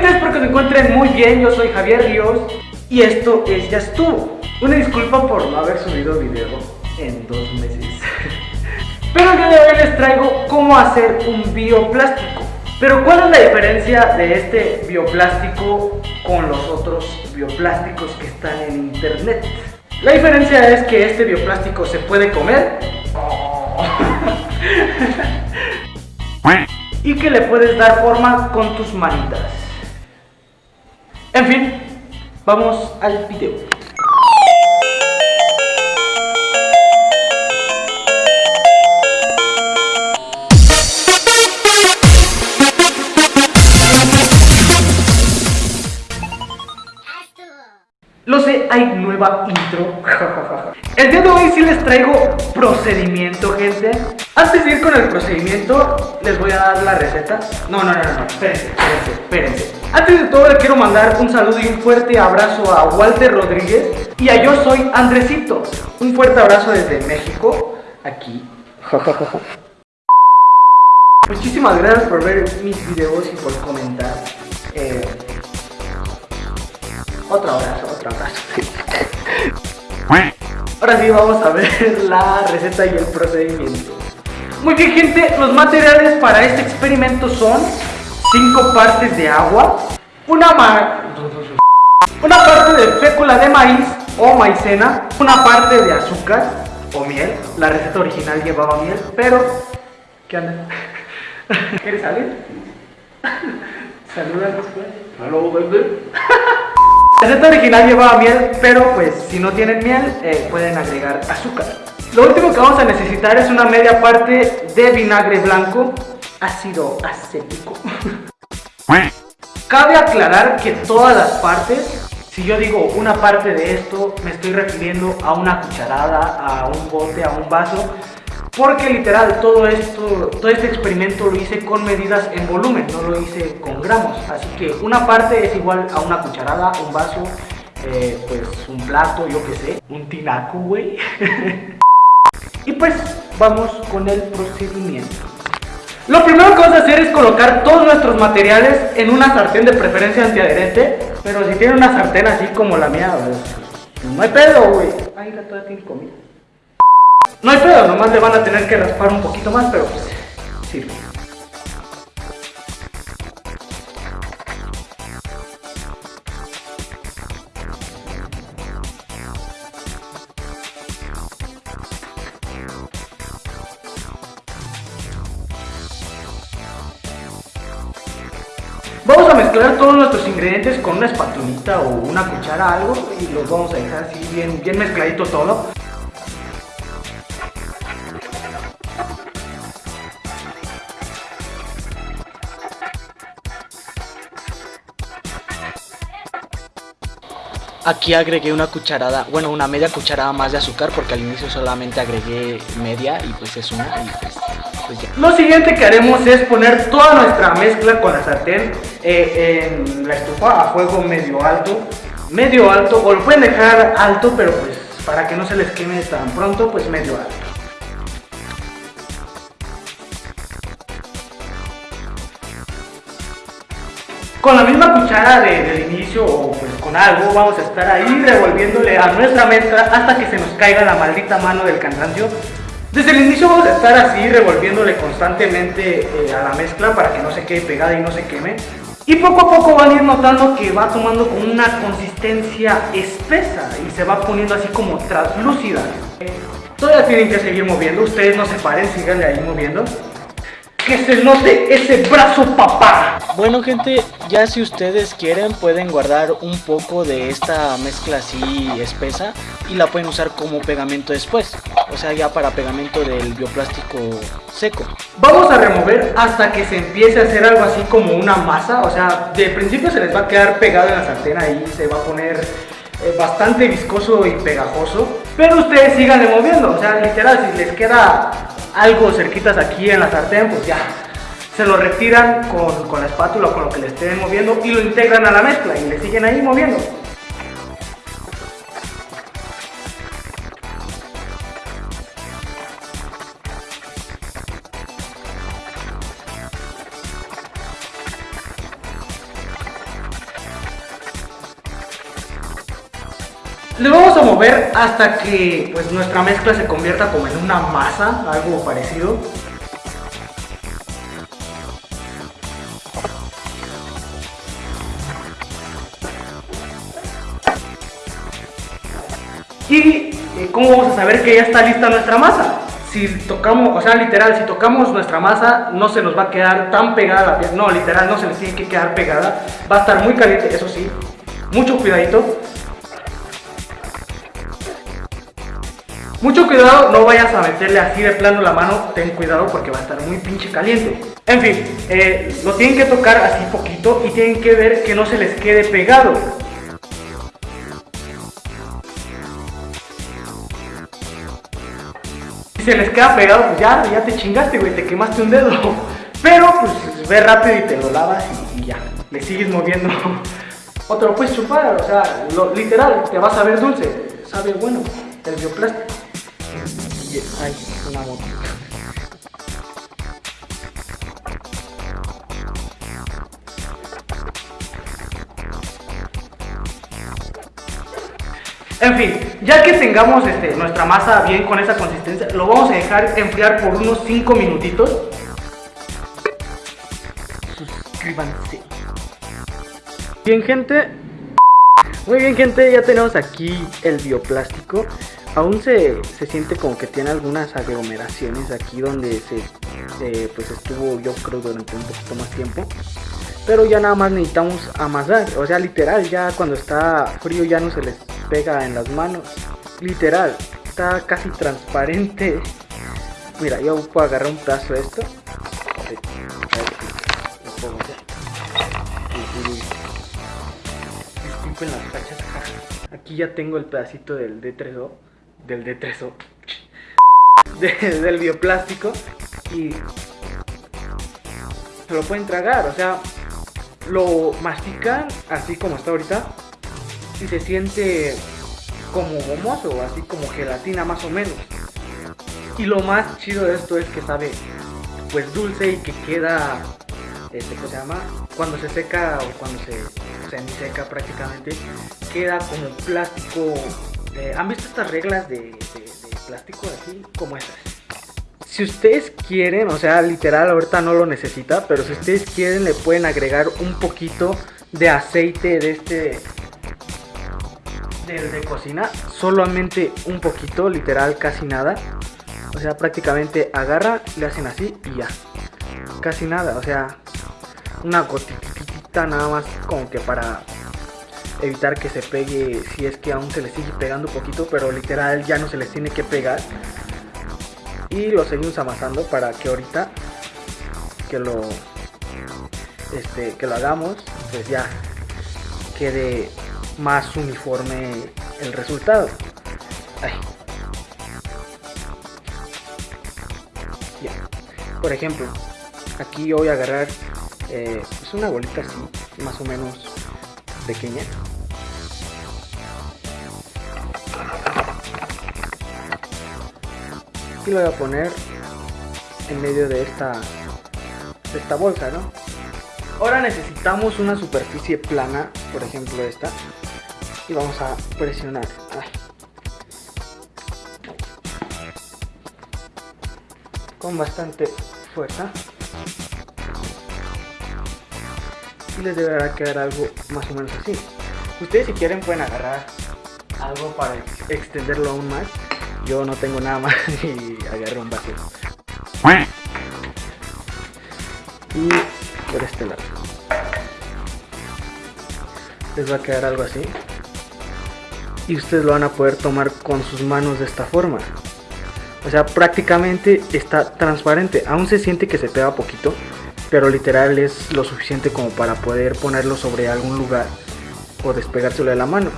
gente, espero que se encuentren muy bien. Yo soy Javier Ríos y esto es Ya Estuvo. Una disculpa por no haber subido video en dos meses. Pero el día de hoy les traigo cómo hacer un bioplástico. Pero ¿cuál es la diferencia de este bioplástico con los otros bioplásticos que están en internet? La diferencia es que este bioplástico se puede comer y que le puedes dar forma con tus manitas. En fin, vamos al video. Lo sé, hay nueva intro. el día de hoy sí les traigo procedimiento, gente. Antes de ir con el procedimiento, les voy a dar la receta. No, no, no, no, espérense, espérense, espérense. Antes de todo, le quiero mandar un saludo y un fuerte abrazo a Walter Rodríguez y a Yo Soy Andresito. Un fuerte abrazo desde México, aquí. Muchísimas gracias por ver mis videos y por comentar. Eh, otro abrazo, otro abrazo. Ahora sí vamos a ver la receta y el procedimiento. Muy bien gente, los materiales para este experimento son 5 partes de agua, una, una parte de fécula de maíz o maicena, una parte de azúcar o miel. La receta original llevaba miel, pero... ¿Qué anda? ¿Quieres salir? Saluda después. Hello, baby. La receta original llevaba miel, pero pues si no tienen miel eh, pueden agregar azúcar. Lo último que vamos a necesitar es una media parte de vinagre blanco, ácido acético. Cabe aclarar que todas las partes, si yo digo una parte de esto, me estoy refiriendo a una cucharada, a un bote, a un vaso, porque literal todo esto, todo este experimento lo hice con medidas en volumen, no lo hice con gramos. Así que una parte es igual a una cucharada, un vaso, eh, pues un plato, yo qué sé, un tinaco, güey. y pues vamos con el procedimiento. Lo primero que vamos a hacer es colocar todos nuestros materiales en una sartén de preferencia antiadherente. Pero si tienen una sartén así como la mía, no hay pedo, güey. Ay, la toda tiene comida. No hay pedo, nomás le van a tener que raspar un poquito más, pero pues sirve. Vamos a mezclar todos nuestros ingredientes con una espatulita o una cuchara algo y los vamos a dejar así bien, bien mezcladito todo. Aquí agregué una cucharada, bueno, una media cucharada más de azúcar porque al inicio solamente agregué media y pues es una y pues, pues ya. Lo siguiente que haremos es poner toda nuestra mezcla con la sartén eh, en la estufa a fuego medio alto, medio alto, o lo pueden dejar alto, pero pues para que no se les queme tan pronto, pues medio alto. Con la misma cuchara de, del inicio o pues con algo vamos a estar ahí revolviéndole a nuestra mezcla hasta que se nos caiga la maldita mano del cansancio. Desde el inicio vamos a estar así revolviéndole constantemente eh, a la mezcla para que no se quede pegada y no se queme. Y poco a poco van a ir notando que va tomando como una consistencia espesa y se va poniendo así como translúcida. Todavía tienen que seguir moviendo, ustedes no se paren, síganle ahí moviendo. Que se note ese brazo papá. Bueno gente, ya si ustedes quieren pueden guardar un poco de esta mezcla así espesa y la pueden usar como pegamento después. O sea, ya para pegamento del bioplástico seco. Vamos a remover hasta que se empiece a hacer algo así como una masa. O sea, de principio se les va a quedar pegado en la sartén ahí, se va a poner eh, bastante viscoso y pegajoso. Pero ustedes sigan moviendo, o sea, literal, si les queda algo cerquitas aquí en la sartén, pues ya se lo retiran con, con la espátula o con lo que le estén moviendo y lo integran a la mezcla y le siguen ahí moviendo. Le vamos a mover hasta que pues, nuestra mezcla se convierta como en una masa, algo parecido. ¿Y eh, cómo vamos a saber que ya está lista nuestra masa? Si tocamos, o sea, literal, si tocamos nuestra masa, no se nos va a quedar tan pegada la piel. No, literal, no se les tiene que quedar pegada. Va a estar muy caliente, eso sí. Mucho cuidadito. Mucho cuidado, no vayas a meterle así de plano la mano, ten cuidado porque va a estar muy pinche caliente. En fin, eh, lo tienen que tocar así poquito y tienen que ver que no se les quede pegado. Se les queda pegado, pues ya, ya te chingaste, güey, te quemaste un dedo. Pero pues ve rápido y te lo lavas y, ya, le sigues moviendo. O te lo puedes chupar, o sea, lo, literal, te vas a ver dulce, sabe bueno, el bioplástico. Ay, una moto. En fin, ya que tengamos este, nuestra masa bien con esa consistencia, lo vamos a dejar enfriar por unos 5 minutitos. Suscríbanse. Bien gente, muy bien gente, ya tenemos aquí el bioplástico. Aún se, siente como que tiene algunas aglomeraciones aquí donde se eh, pues estuvo yo creo durante un poquito más tiempo. Pero ya nada más necesitamos amasar, o sea literal ya cuando está frío ya no se les pega en las manos. Literal, está casi transparente. Mira, yo puedo agarrar un pedazo de esto. Las Aquí ya tengo el pedacito del D3O. Del D3O. del bioplástico. Y se lo pueden tragar. O sea, lo mastican así como está ahorita y se siente como gomoso, así como gelatina más o menos. Y lo más chido de esto es que sabe pues dulce y que queda, este, ¿cómo se llama? Cuando se seca o cuando se seca prácticamente, queda como plástico. Eh, ¿Han visto estas reglas de, de plástico así como estas? Si ustedes quieren, o sea, literal ahorita no lo necesita, pero si ustedes quieren le pueden agregar un poquito de aceite de este del de cocina, solamente un poquito, literal casi nada. O sea, prácticamente agarra, le hacen así y ya. Casi nada, o sea, una gotita nada más como que para evitar que se pegue si es que aún se le sigue pegando un poquito, pero literal ya no se les tiene que pegar. Y lo seguimos amasando para que ahorita que lo este que lo hagamos, pues ya quede más uniforme el resultado. Por ejemplo, aquí voy a agarrar eh, pues una bolita así, más o menos pequeña. Y lo voy a poner en medio de esta, de esta bolsa, ¿no? Ahora necesitamos una superficie plana, por ejemplo esta, y vamos a presionar. Con bastante fuerza. Y les deberá quedar algo más o menos así. Ustedes si quieren pueden agarrar algo para extenderlo aún más. Yo no tengo nada más y agarro un vacío. Y por este lado. Les va a quedar algo así y ustedes lo van a poder tomar con sus manos de esta forma. O sea, prácticamente está transparente. Aún se siente que se pega poquito, pero literal es lo suficiente como para poder ponerlo sobre algún lugar o despegárselo de la mano.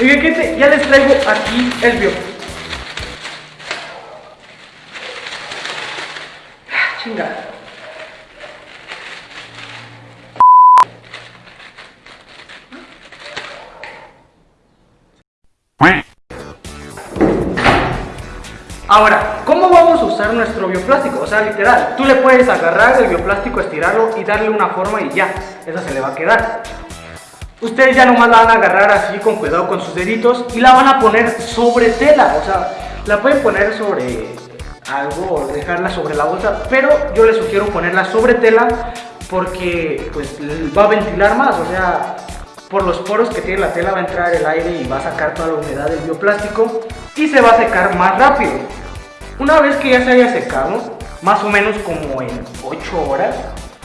Y gente, ya les traigo aquí el bio. Ah, chingada. Ahora, ¿cómo vamos a usar nuestro bioplástico? O sea, literal, tú le puedes agarrar el bioplástico, estirarlo y darle una forma y ya, esa se le va a quedar. Ustedes ya nomás la van a agarrar así con cuidado con sus deditos y la van a poner sobre tela, o sea, la pueden poner sobre algo o dejarla sobre la bolsa, pero yo les sugiero ponerla sobre tela porque pues va a ventilar más, o sea, por los poros que tiene la tela va a entrar el aire y va a sacar toda la humedad del bioplástico y se va a secar más rápido. Una vez que ya se haya secado, más o menos como en 8 horas,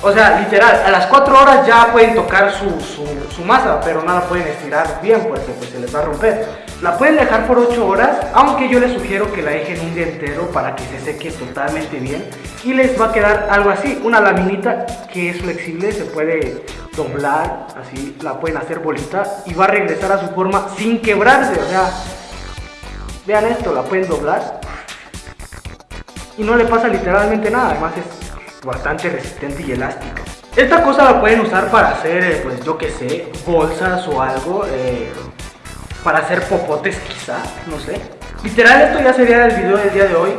o sea, literal, a las 4 horas ya pueden tocar su, masa, pero no la pueden estirar bien porque pues, se les va a romper. La pueden dejar por 8 horas, aunque yo les sugiero que la dejen un día entero para que se seque totalmente bien. Y les va a quedar algo así, una laminita que es flexible, se puede doblar, así la pueden hacer bolita y va a regresar a su forma sin quebrarse. O sea, vean esto, la pueden doblar y no le pasa literalmente nada, además es bastante resistente y elástica. Esta cosa la pueden usar para hacer, eh, pues yo que sé, bolsas o algo, eh, para hacer popotes quizá, no sé. Literal esto ya sería el video del día de hoy,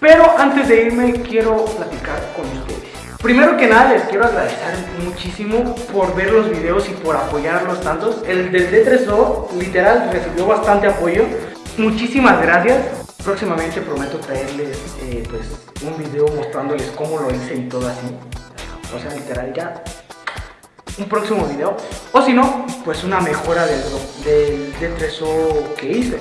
pero antes de irme quiero platicar con ustedes. Primero que nada les quiero agradecer muchísimo por ver los videos y por apoyarlos tantos. El del D3O literal recibió bastante apoyo. Muchísimas gracias. Próximamente prometo traerles eh, pues, un video mostrándoles cómo lo hice y todo así. O sea, literal ya un próximo video. O si no, pues una mejora del, del D3O que hice.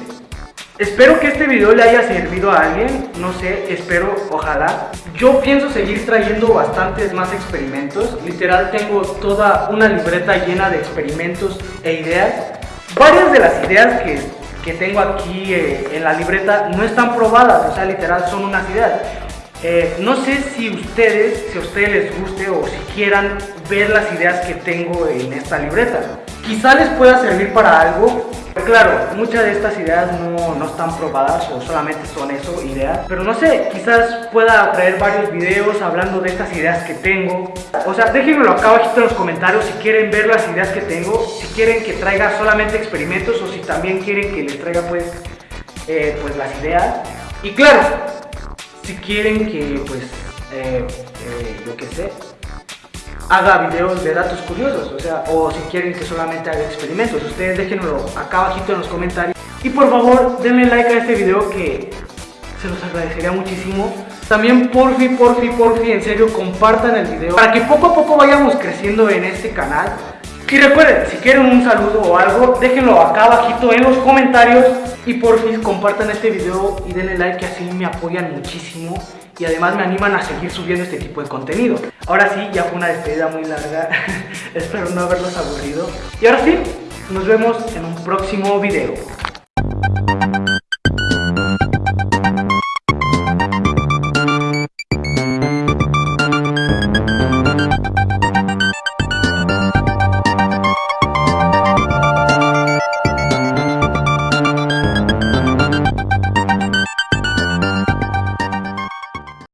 Espero que este video le haya servido a alguien, no sé, espero, ojalá. Yo pienso seguir trayendo bastantes más experimentos. Literal tengo toda una libreta llena de experimentos e ideas. Varias de las ideas que que tengo aquí eh, en la libreta no están probadas, o sea, literal son unas ideas. Eh, no sé si ustedes, si a ustedes les guste o si quieran ver las ideas que tengo en esta libreta. Quizá les pueda servir para algo, Claro, muchas de estas ideas no, no, están probadas o solamente son eso, ideas. Pero no sé, quizás pueda traer varios videos hablando de estas ideas que tengo. O sea, déjenmelo acá abajo en los comentarios si quieren ver las ideas que tengo. Si quieren que traiga solamente experimentos o si también quieren que les traiga pues, eh, pues las ideas. Y claro, si quieren que pues, eh, eh, yo qué sé, haga videos de datos curiosos, o sea, o si quieren que solamente haga experimentos, ustedes déjenlo acá abajito en los comentarios. Y por favor, denle like a este video que se los agradecería muchísimo. También porfi, porfi, porfi, en serio, compartan el video para que poco a poco vayamos creciendo en este canal. Y recuerden, si quieren un saludo o algo, déjenlo acá abajito en los comentarios. Y porfi, compartan este video y denle like que así me apoyan muchísimo y además me animan a seguir subiendo este tipo de contenido. Ahora sí, ya fue una despedida muy larga, espero no haberlos aburrido. Y ahora sí, nos vemos en un próximo video.